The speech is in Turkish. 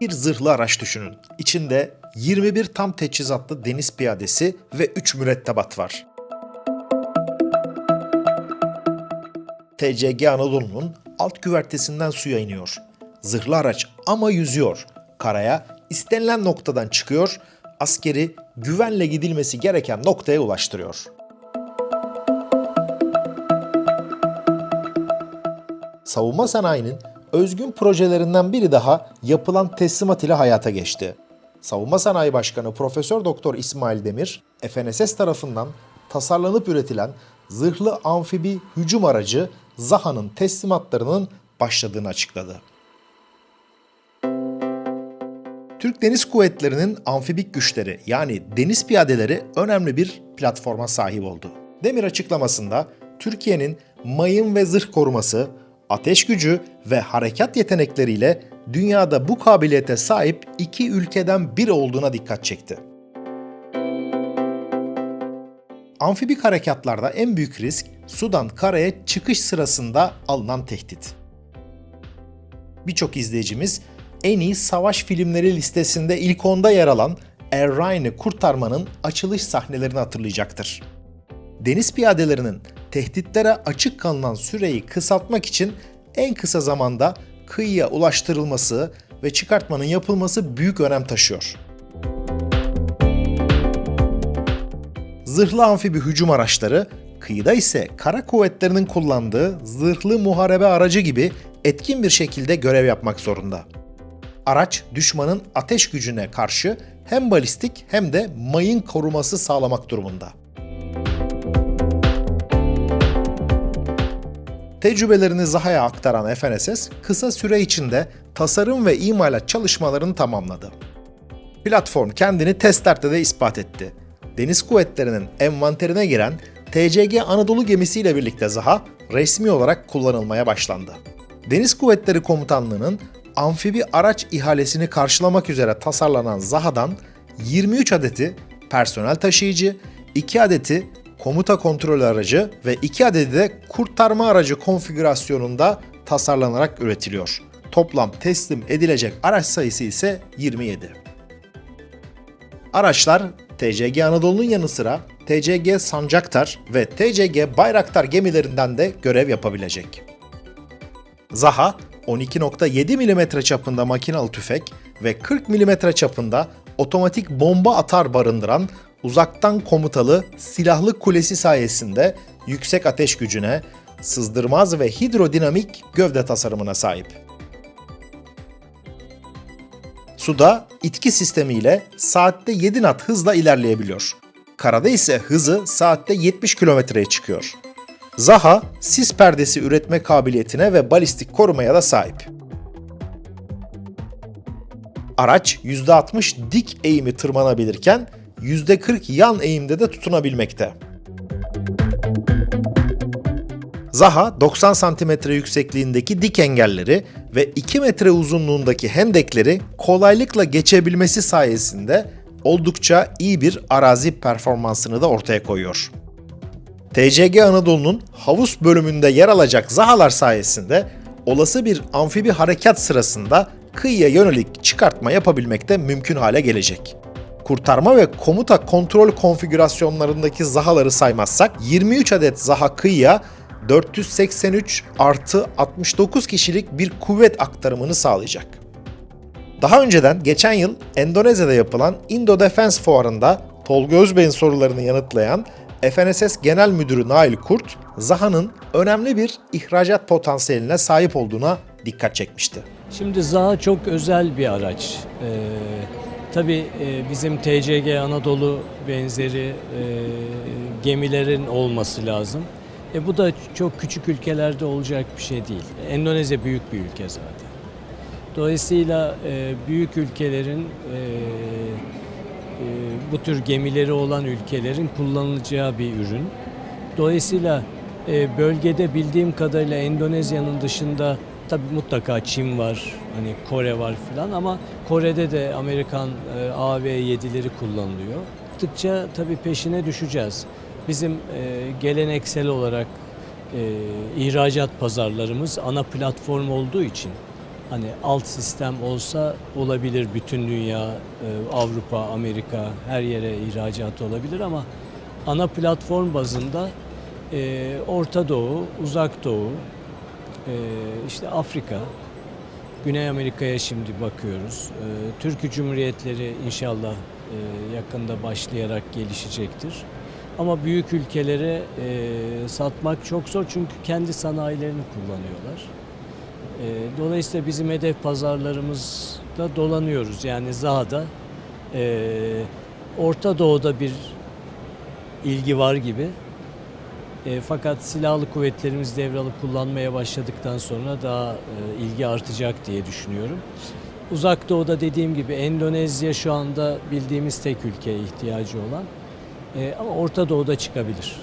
Bir zırhlı araç düşünün. İçinde 21 tam teçhizatlı deniz piyadesi ve 3 mürettebat var. TCG Anadolu'nun alt güvertesinden suya iniyor. Zırhlı araç ama yüzüyor. Karaya istenilen noktadan çıkıyor, askeri güvenle gidilmesi gereken noktaya ulaştırıyor. savunma sanayinin özgün projelerinden biri daha yapılan teslimat ile hayata geçti. Savunma Sanayi Başkanı Profesör Doktor İsmail Demir, FNSS tarafından tasarlanıp üretilen zırhlı amfibi hücum aracı ZAHA'nın teslimatlarının başladığını açıkladı. Türk Deniz Kuvvetleri'nin amfibik güçleri yani deniz piyadeleri önemli bir platforma sahip oldu. Demir açıklamasında Türkiye'nin mayın ve zırh koruması, ateş gücü ve harekat yetenekleriyle dünyada bu kabiliyete sahip iki ülkeden biri olduğuna dikkat çekti. Amfibik harekatlarda en büyük risk sudan karaya çıkış sırasında alınan tehdit. Birçok izleyicimiz en iyi savaş filmleri listesinde ilk onda yer alan Er Ryan'ı kurtarmanın açılış sahnelerini hatırlayacaktır. Deniz piyadelerinin tehditlere açık kalınan süreyi kısaltmak için en kısa zamanda kıyıya ulaştırılması ve çıkartmanın yapılması büyük önem taşıyor. Zırhlı amfibi hücum araçları, kıyıda ise kara kuvvetlerinin kullandığı zırhlı muharebe aracı gibi etkin bir şekilde görev yapmak zorunda. Araç düşmanın ateş gücüne karşı hem balistik hem de mayın koruması sağlamak durumunda. Tecrübelerini Zaha'ya aktaran FNSS kısa süre içinde tasarım ve imalat çalışmalarını tamamladı. Platform kendini testlerde de ispat etti. Deniz kuvvetlerinin envanterine giren TCG Anadolu gemisiyle birlikte Zaha resmi olarak kullanılmaya başlandı. Deniz Kuvvetleri Komutanlığı'nın amfibi araç ihalesini karşılamak üzere tasarlanan Zaha'dan 23 adeti personel taşıyıcı, 2 adeti komuta kontrol aracı ve 2 adedi de kurtarma aracı konfigürasyonunda tasarlanarak üretiliyor. Toplam teslim edilecek araç sayısı ise 27. Araçlar TCG Anadolu'nun yanı sıra TCG Sancaktar ve TCG Bayraktar gemilerinden de görev yapabilecek. Zaha 12.7 mm çapında makinalı tüfek ve 40 mm çapında otomatik bomba atar barındıran uzaktan komutalı silahlı kulesi sayesinde yüksek ateş gücüne, sızdırmaz ve hidrodinamik gövde tasarımına sahip. Suda itki sistemiyle saatte 7 knot hızla ilerleyebiliyor. Karada ise hızı saatte 70 kilometreye çıkıyor. Zaha, sis perdesi üretme kabiliyetine ve balistik korumaya da sahip. Araç %60 dik eğimi tırmanabilirken %40 yan eğimde de tutunabilmekte. Zaha 90 cm yüksekliğindeki dik engelleri ve 2 metre uzunluğundaki hendekleri kolaylıkla geçebilmesi sayesinde oldukça iyi bir arazi performansını da ortaya koyuyor. TCG Anadolu'nun havuz bölümünde yer alacak Zahalar sayesinde olası bir amfibi harekat sırasında kıyıya yönelik çıkartma yapabilmek de mümkün hale gelecek kurtarma ve komuta kontrol konfigürasyonlarındaki zahaları saymazsak 23 adet zaha kıyıya 483 artı 69 kişilik bir kuvvet aktarımını sağlayacak. Daha önceden geçen yıl Endonezya'da yapılan Indo Defense Fuarı'nda Tolga Özbey'in sorularını yanıtlayan FNSS Genel Müdürü Nail Kurt, Zaha'nın önemli bir ihracat potansiyeline sahip olduğuna dikkat çekmişti. Şimdi Zaha çok özel bir araç. Ee, Tabii e, bizim TCG Anadolu benzeri e, gemilerin olması lazım. E bu da çok küçük ülkelerde olacak bir şey değil. Endonezya büyük bir ülke zaten. Dolayısıyla e, büyük ülkelerin bu tür gemileri olan ülkelerin kullanılacağı bir ürün. Dolayısıyla bölgede bildiğim kadarıyla Endonezya'nın dışında Tabi mutlaka Çin var, hani Kore var filan ama Kore'de de Amerikan e, AV7'leri kullanılıyor. Tıkça tabi peşine düşeceğiz. Bizim e, geleneksel olarak e, ihracat pazarlarımız ana platform olduğu için hani alt sistem olsa olabilir bütün dünya, e, Avrupa, Amerika her yere ihracat olabilir ama ana platform bazında e, Orta Doğu, Uzak Doğu, e, işte Afrika, Güney Amerika'ya şimdi bakıyoruz. E, Türkiye Cumhuriyetleri inşallah e, yakında başlayarak gelişecektir. Ama büyük ülkelere e, satmak çok zor çünkü kendi sanayilerini kullanıyorlar. E, dolayısıyla bizim hedef pazarlarımızda dolanıyoruz. Yani Zaha'da Orta Doğu'da bir ilgi var gibi. E, fakat silahlı kuvvetlerimiz devralıp kullanmaya başladıktan sonra daha e, ilgi artacak diye düşünüyorum. Uzak Doğu'da dediğim gibi Endonezya şu anda bildiğimiz tek ülkeye ihtiyacı olan. E, ama Orta Doğu'da çıkabilir.